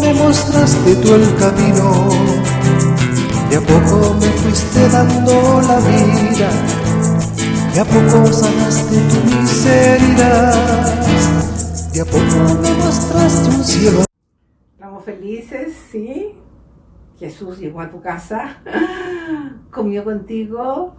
me mostraste tú el camino, de a poco me fuiste dando la vida, de a poco sanaste tu miseria, de a poco me mostraste un cielo. Estamos felices, ¿sí? Jesús llegó a tu casa, comió contigo,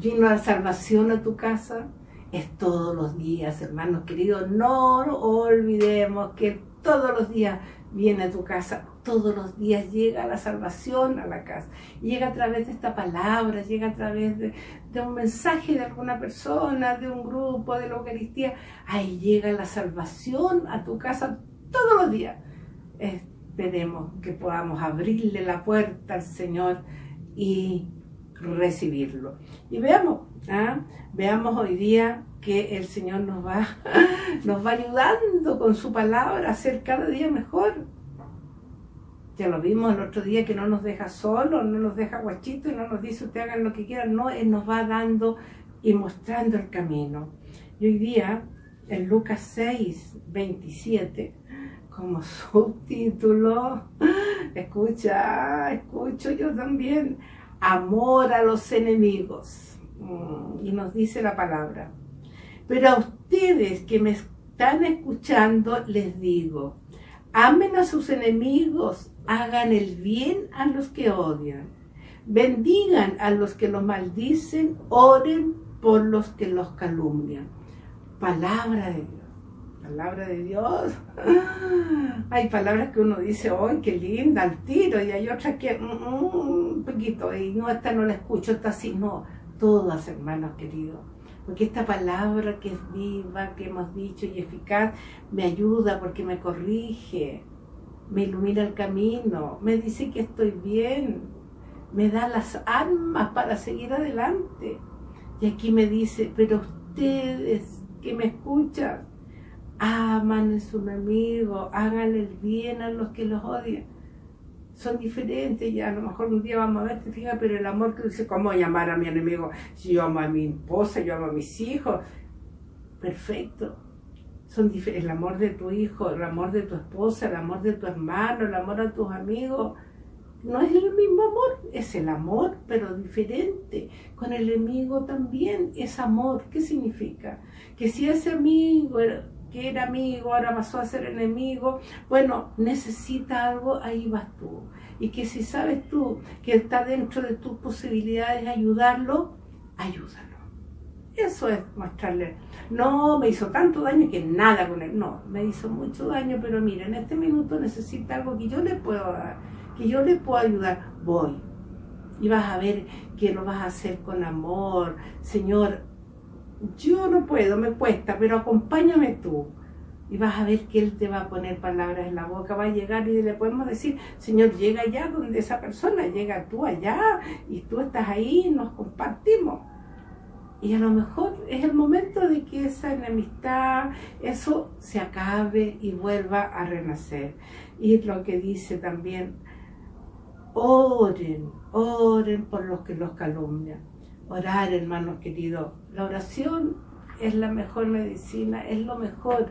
vino la salvación a tu casa. Es todos los días, hermanos queridos. No olvidemos que todos los días viene a tu casa, todos los días llega la salvación a la casa. Llega a través de esta palabra, llega a través de, un mensaje de alguna persona, de un grupo, de la Eucaristía. Ahí llega la salvación a tu casa todos los días. Esperemos que podamos abrirle la puerta al Señor y recibirlo. Y veamos, ¿ah? veamos hoy día que el Señor nos va, nos va ayudando con su palabra a ser cada día mejor. Ya lo vimos el otro día que no nos deja solos, no nos deja guachito y no nos dice usted hagan lo que quieran, no, Él nos va dando y mostrando el camino. Y hoy día, en Lucas 6, 27, como subtítulo, escucha, escucho yo también, amor a los enemigos. Mm, y nos dice la palabra. Pero a ustedes que me están escuchando, les digo, amen a sus enemigos, hagan el bien a los que odian, bendigan a los que los maldicen, oren por los que los calumnian. Palabra de Dios. Palabra de Dios. Hay palabras que uno dice, ¡ay, qué linda! Al tiro. Y hay otras que, mm, mm, un poquito. Y no, esta no la escucho, esta sí. No, todas, hermanos queridos. Porque esta palabra que es viva, que hemos dicho y eficaz, me ayuda porque me corrige, me ilumina el camino, me dice que estoy bien, me da las armas para seguir adelante. Y aquí me dice, pero ustedes que me escuchan, aman a su enemigo, háganle el bien a los que los odian. Son diferentes y a lo mejor un día vamos a ver, te pero el amor que dice, ¿cómo llamar a mi enemigo? Si yo amo a mi esposa, yo amo a mis hijos. Perfecto. Son el amor de tu hijo, el amor de tu esposa, el amor de tu hermano, el amor a tus amigos. No es el mismo amor, es el amor, pero diferente. Con el enemigo también es amor. ¿Qué significa? Que si ese amigo que era amigo, ahora pasó a ser enemigo, bueno, necesita algo, ahí vas tú. Y que si sabes tú que está dentro de tus posibilidades ayudarlo, ayúdalo. Eso es mostrarle. No me hizo tanto daño que nada con él. No, me hizo mucho daño, pero mira, en este minuto necesita algo que yo le puedo dar, que yo le puedo ayudar. Voy. Y vas a ver que lo vas a hacer con amor. Señor, yo no puedo, me cuesta, pero acompáñame tú. Y vas a ver que Él te va a poner palabras en la boca, va a llegar y le podemos decir, Señor, llega allá donde esa persona, llega tú allá y tú estás ahí, nos compartimos. Y a lo mejor es el momento de que esa enemistad, eso se acabe y vuelva a renacer. Y lo que dice también, oren, oren por los que los calumnian orar, hermanos queridos. La oración es la mejor medicina, es lo mejor.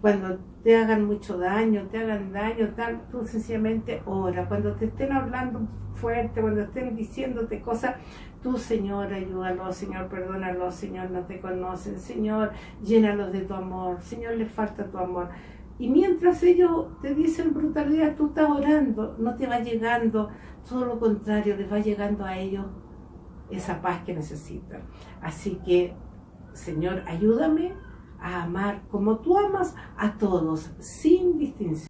Cuando te hagan mucho daño, te hagan daño, tal, tú sencillamente ora. Cuando te estén hablando fuerte, cuando estén diciéndote cosas, tú, Señor, ayúdalo, Señor, perdónalo, Señor, no te conocen, Señor, llénalos de tu amor, Señor, les falta tu amor. Y mientras ellos te dicen brutalidad, tú estás orando, no te va llegando, todo lo contrario, les va llegando a ellos esa paz que necesitan. Así que, Señor, ayúdame a amar como tú amas a todos, sin distinción.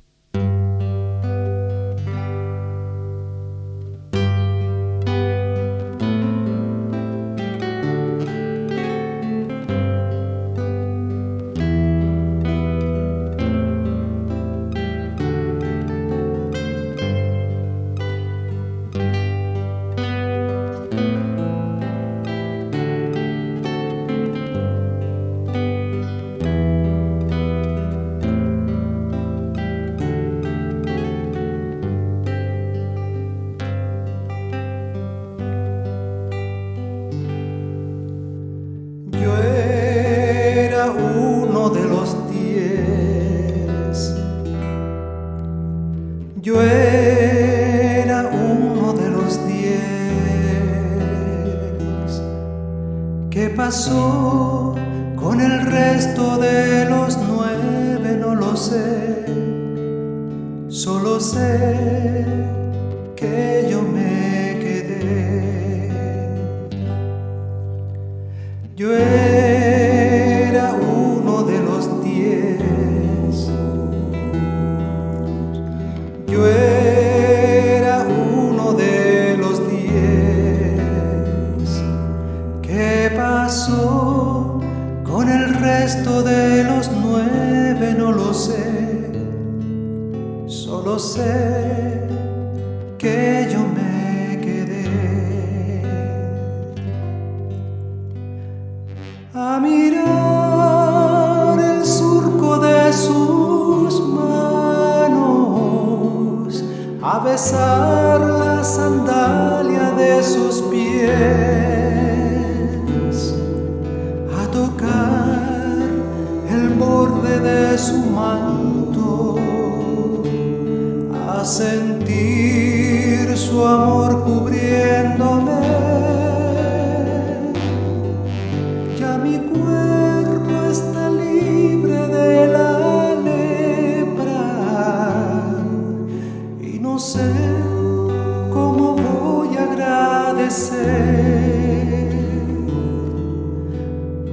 Yo era uno de los diez. ¿Qué pasó con el resto de los nueve? No lo sé. Solo sé que yo me quedé. Yo a besar la sandalia de sus pies, a tocar el borde de su manto, a sentir su amor.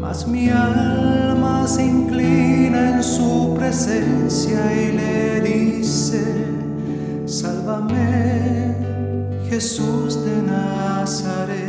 Mas mi alma se inclina en su presencia y le dice, sálvame Jesús de Nazaret.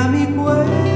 a mi cuerpo.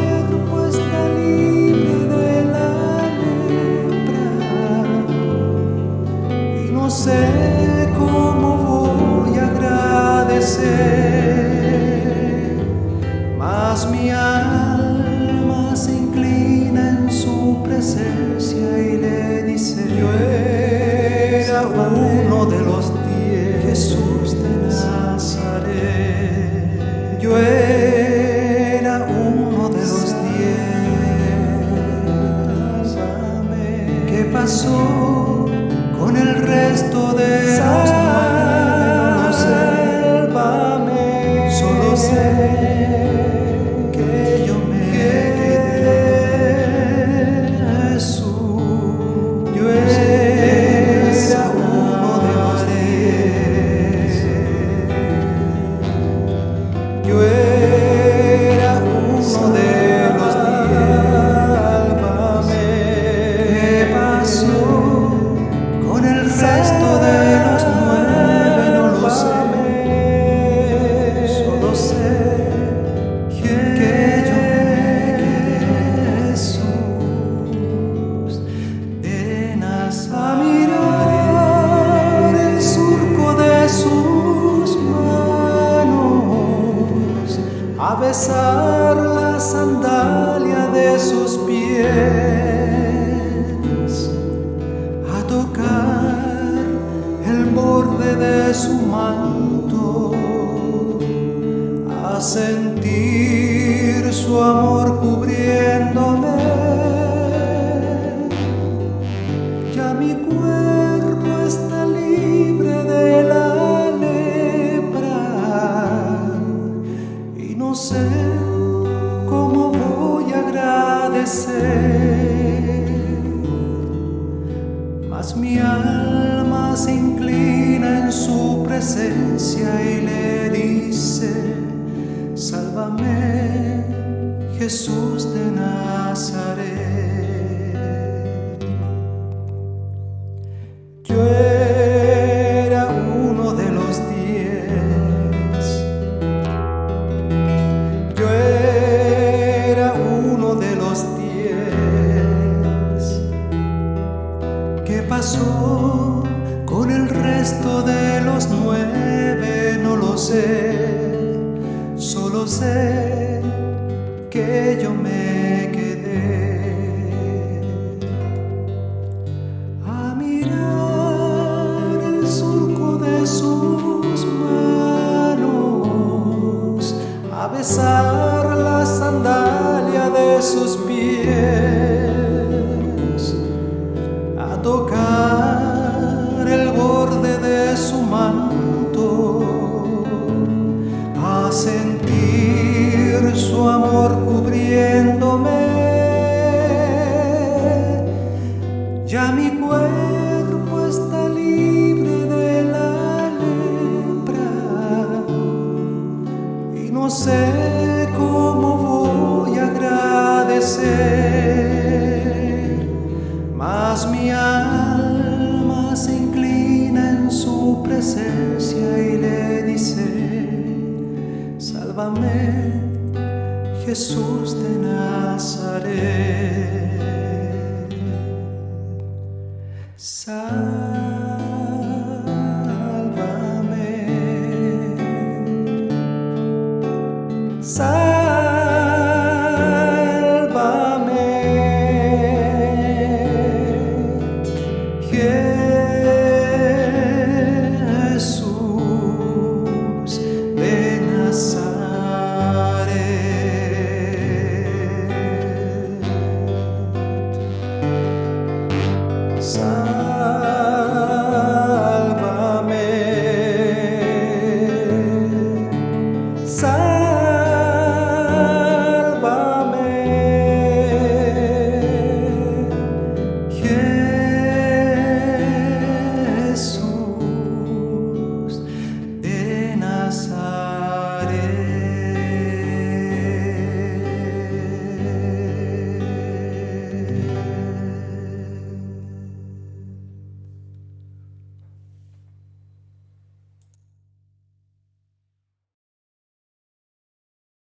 manto a sentir su amor cubriéndome. Ya mi cuerpo está libre de la lepra y no sé cómo voy a agradecer, mas mi alma se inclina su presencia y le dice, sálvame Jesús de Nazaret. Ya mi cuerpo está libre de la lepra y no sé cómo voy a agradecer, mas mi alma se inclina en su presencia y le dice, sálvame Jesús de Nazaret.